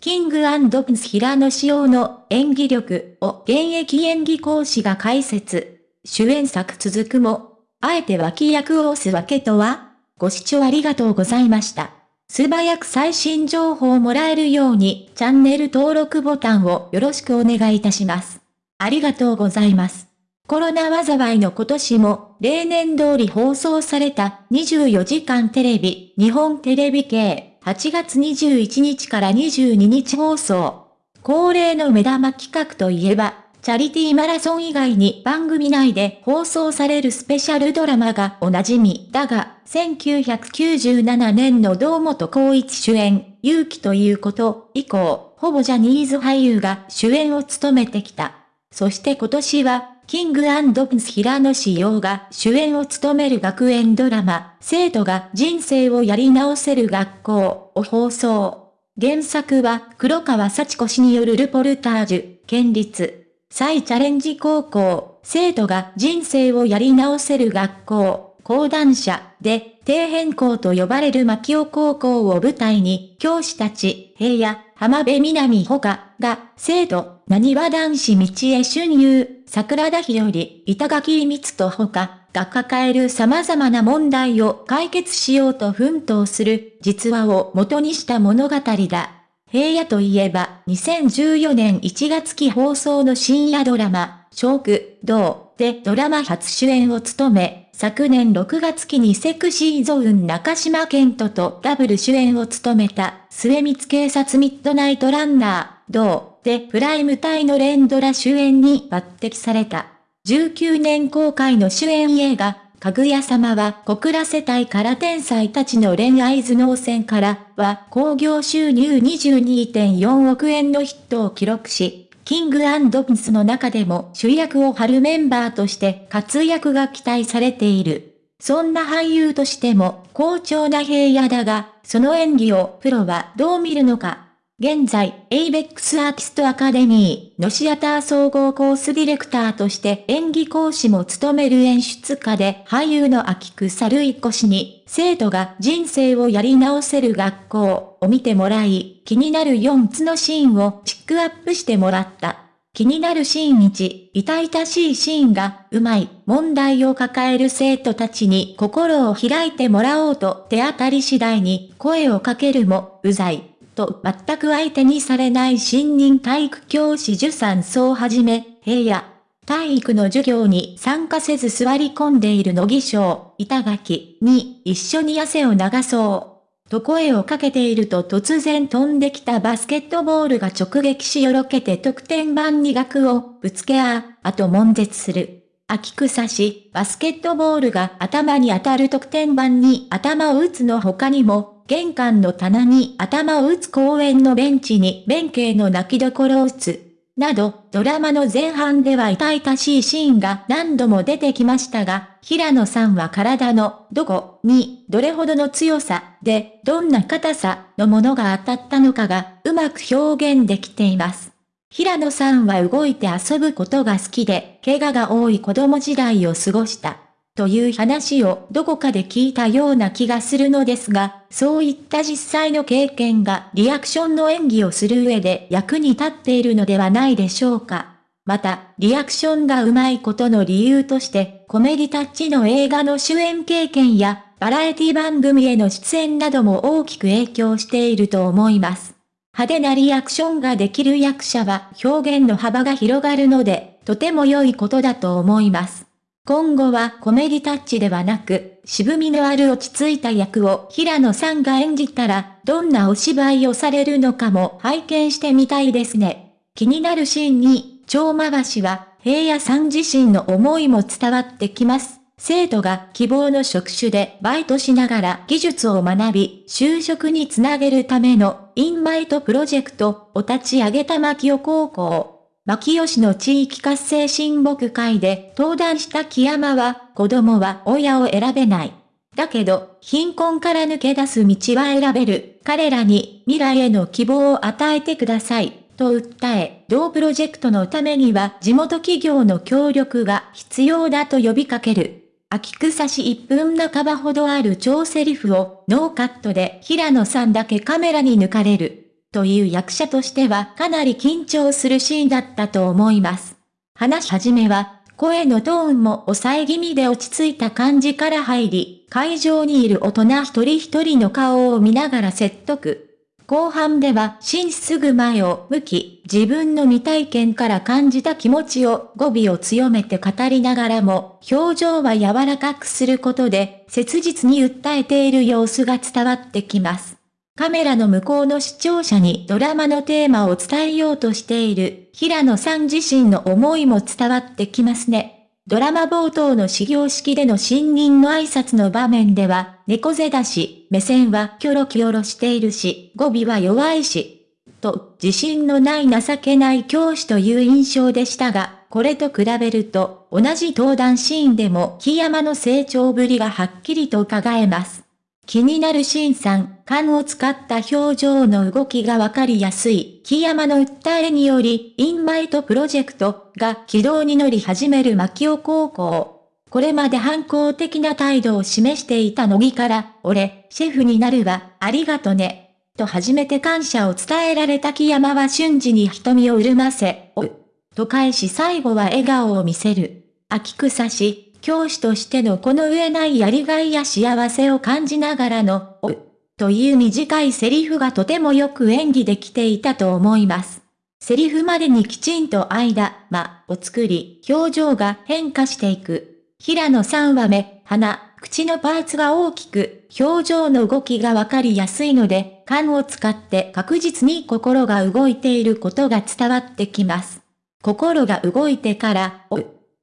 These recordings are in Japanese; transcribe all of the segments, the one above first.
キングプンス平野紫耀の演技力を現役演技講師が解説。主演作続くも、あえて脇役を押すわけとはご視聴ありがとうございました。素早く最新情報をもらえるようにチャンネル登録ボタンをよろしくお願いいたします。ありがとうございます。コロナ災いの今年も例年通り放送された24時間テレビ日本テレビ系8月21日から22日放送。恒例の目玉企画といえば、チャリティーマラソン以外に番組内で放送されるスペシャルドラマがおなじみだが、1997年の堂本光一主演、勇気ということ以降、ほぼジャニーズ俳優が主演を務めてきた。そして今年は、キングプンス平野志陽が主演を務める学園ドラマ、生徒が人生をやり直せる学校を放送。原作は黒川幸子氏によるルポルタージュ、県立、再チャレンジ高校、生徒が人生をやり直せる学校、講談社で、底辺校と呼ばれる牧尾高校を舞台に、教師たち、平野、浜辺美波ほか、が、生徒、何和男子道へ春遊、桜田日和、板垣光と他が抱える様々な問題を解決しようと奮闘する実話を元にした物語だ。平野といえば、2014年1月期放送の深夜ドラマ、食堂でドラマ初主演を務め、昨年6月期にセクシーゾーン中島健人とダブル主演を務めた、末光警察ミッドナイトランナー、同でプライム帯の連ドラ主演に抜擢された。19年公開の主演映画、かぐや様は小倉世帯から天才たちの恋愛頭脳戦からは興行収入22.4億円のヒットを記録し、キングプンスの中でも主役を張るメンバーとして活躍が期待されている。そんな俳優としても好調な平野だが、その演技をプロはどう見るのか？現在、ABEX アーティストアカデミーのシアター総合コースディレクターとして演技講師も務める演出家で俳優の秋草るいこ氏に生徒が人生をやり直せる学校を見てもらい、気になる4つのシーンをピックアップしてもらった。気になるシーン1、痛々しいシーンが、うまい、問題を抱える生徒たちに心を開いてもらおうと手当たり次第に声をかけるも、うざい。と全く相手にされない新任体育教師受産層をはじめ、平野、体育の授業に参加せず座り込んでいる乃木賞、板垣に一緒に汗を流そう。と声をかけていると突然飛んできたバスケットボールが直撃しよろけて得点板に額をぶつけあ、あと悶絶する。秋草し、バスケットボールが頭に当たる得点板に頭を打つの他にも、玄関の棚に頭を打つ公園のベンチに弁慶の泣きどころを打つ。など、ドラマの前半では痛々しいシーンが何度も出てきましたが、平野さんは体のどこにどれほどの強さでどんな硬さのものが当たったのかがうまく表現できています。平野さんは動いて遊ぶことが好きで、怪我が多い子供時代を過ごした。という話をどこかで聞いたような気がするのですが、そういった実際の経験がリアクションの演技をする上で役に立っているのではないでしょうか。また、リアクションが上手いことの理由として、コメディタッチの映画の主演経験や、バラエティ番組への出演なども大きく影響していると思います。派手なリアクションができる役者は表現の幅が広がるので、とても良いことだと思います。今後はコメディタッチではなく、渋みのある落ち着いた役を平野さんが演じたら、どんなお芝居をされるのかも拝見してみたいですね。気になるシーンに、超回しは、平野さん自身の思いも伝わってきます。生徒が希望の職種でバイトしながら技術を学び、就職につなげるためのインバイトプロジェクトを立ち上げた牧尾高校。牧吉の地域活性親睦会で登壇した木山は、子供は親を選べない。だけど、貧困から抜け出す道は選べる。彼らに未来への希望を与えてください。と訴え、同プロジェクトのためには地元企業の協力が必要だと呼びかける。秋草し1分半ばほどある超セリフをノーカットで平野さんだけカメラに抜かれる。という役者としてはかなり緊張するシーンだったと思います。話し始めは、声のトーンも抑え気味で落ち着いた感じから入り、会場にいる大人一人一人の顔を見ながら説得。後半では、真すぐ前を向き、自分の未体験から感じた気持ちを語尾を強めて語りながらも、表情は柔らかくすることで、切実に訴えている様子が伝わってきます。カメラの向こうの視聴者にドラマのテーマを伝えようとしている平野さん自身の思いも伝わってきますね。ドラマ冒頭の始業式での新任の挨拶の場面では、猫背だし、目線はキョロキョロしているし、語尾は弱いし、と、自信のない情けない教師という印象でしたが、これと比べると、同じ登壇シーンでも木山の成長ぶりがはっきりと伺えます。気になる新さん、勘を使った表情の動きがわかりやすい、木山の訴えにより、インマイトプロジェクトが軌道に乗り始める牧尾高校。これまで反抗的な態度を示していた乃木から、俺、シェフになるわ、ありがとね。と初めて感謝を伝えられた木山は瞬時に瞳を潤ませ、おう。と返し最後は笑顔を見せる。秋草し、教師としてのこの上ないやりがいや幸せを感じながらの、おという短いセリフがとてもよく演技できていたと思います。セリフまでにきちんと間、間を作り、表情が変化していく。平野さんは目、鼻、口のパーツが大きく、表情の動きがわかりやすいので、勘を使って確実に心が動いていることが伝わってきます。心が動いてから、お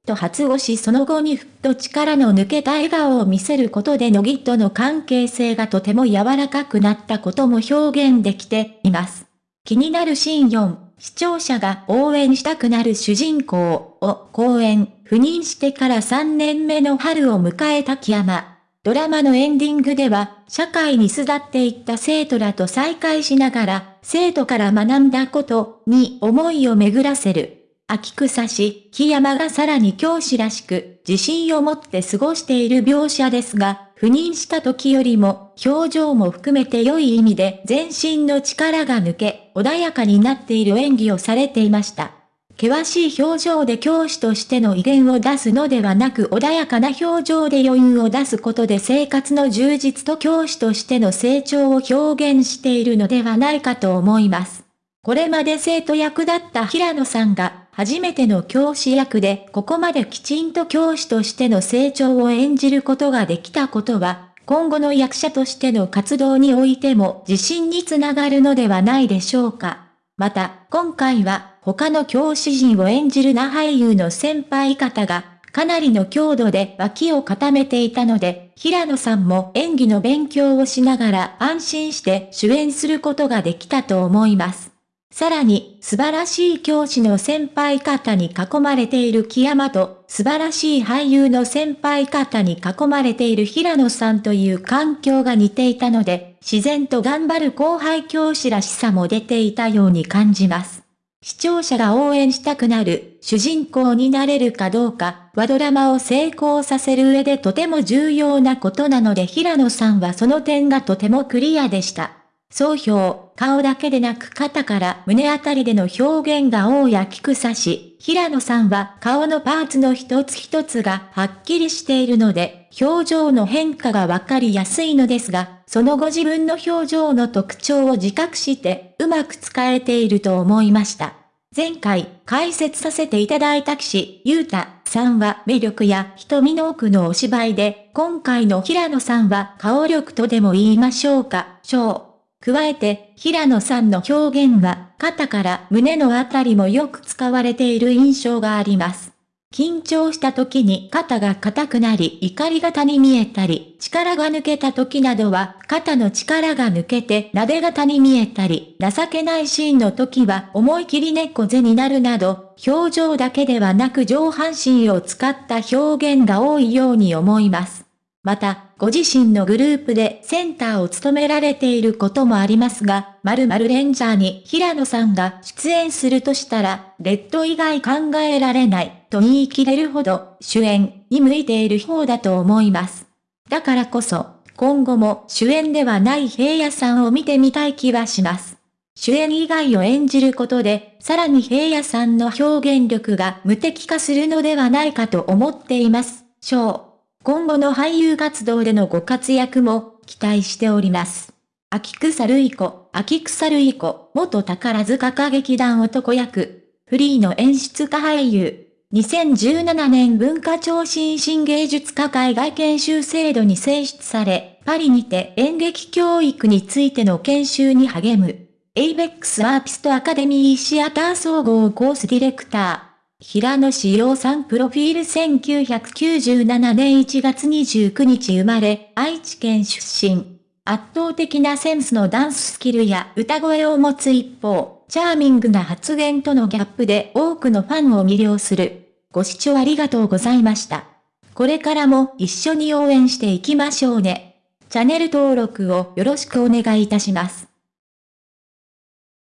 と発語しその後にふっと力の抜けた笑顔を見せることで乃木との関係性がとても柔らかくなったことも表現できています。気になるシーン4、視聴者が応援したくなる主人公を公演、赴任してから3年目の春を迎えた木山。ドラマのエンディングでは、社会に巣立っていった生徒らと再会しながら、生徒から学んだことに思いを巡らせる。秋草し、木山がさらに教師らしく、自信を持って過ごしている描写ですが、赴任した時よりも、表情も含めて良い意味で全身の力が抜け、穏やかになっている演技をされていました。険しい表情で教師としての威厳を出すのではなく穏やかな表情で余裕を出すことで生活の充実と教師としての成長を表現しているのではないかと思います。これまで生徒役だった平野さんが初めての教師役でここまできちんと教師としての成長を演じることができたことは、今後の役者としての活動においても自信につながるのではないでしょうか。また、今回は他の教師陣を演じるな俳優の先輩方がかなりの強度で脇を固めていたので、平野さんも演技の勉強をしながら安心して主演することができたと思います。さらに、素晴らしい教師の先輩方に囲まれている木山と、素晴らしい俳優の先輩方に囲まれている平野さんという環境が似ていたので、自然と頑張る後輩教師らしさも出ていたように感じます。視聴者が応援したくなる主人公になれるかどうかはドラマを成功させる上でとても重要なことなので平野さんはその点がとてもクリアでした。総評、顔だけでなく肩から胸あたりでの表現が多い秋草し、平野さんは顔のパーツの一つ一つがはっきりしているので、表情の変化がわかりやすいのですが、その後自分の表情の特徴を自覚してうまく使えていると思いました。前回解説させていただいた騎士、ゆうたさんは魅力や瞳の奥のお芝居で、今回の平野さんは顔力とでも言いましょうか、小。加えて、平野さんの表現は、肩から胸のあたりもよく使われている印象があります。緊張した時に肩が硬くなり怒り型に見えたり、力が抜けた時などは肩の力が抜けて撫で型に見えたり、情けないシーンの時は思い切り猫背になるなど、表情だけではなく上半身を使った表現が多いように思います。また、ご自身のグループでセンターを務められていることもありますが、〇〇レンジャーに平野さんが出演するとしたら、レッド以外考えられないと言い切れるほど主演に向いている方だと思います。だからこそ、今後も主演ではない平野さんを見てみたい気はします。主演以外を演じることで、さらに平野さんの表現力が無敵化するのではないかと思っています。今後の俳優活動でのご活躍も期待しております。秋草瑠衣子、秋草瑠衣子、元宝塚歌劇団男役、フリーの演出家俳優。2017年文化庁新進芸術家海外研修制度に選出され、パリにて演劇教育についての研修に励む。エイベックスアーティストアカデミーシアター総合コースディレクター。平野志陽さんプロフィール1997年1月29日生まれ、愛知県出身。圧倒的なセンスのダンススキルや歌声を持つ一方、チャーミングな発言とのギャップで多くのファンを魅了する。ご視聴ありがとうございました。これからも一緒に応援していきましょうね。チャンネル登録をよろしくお願いいたします。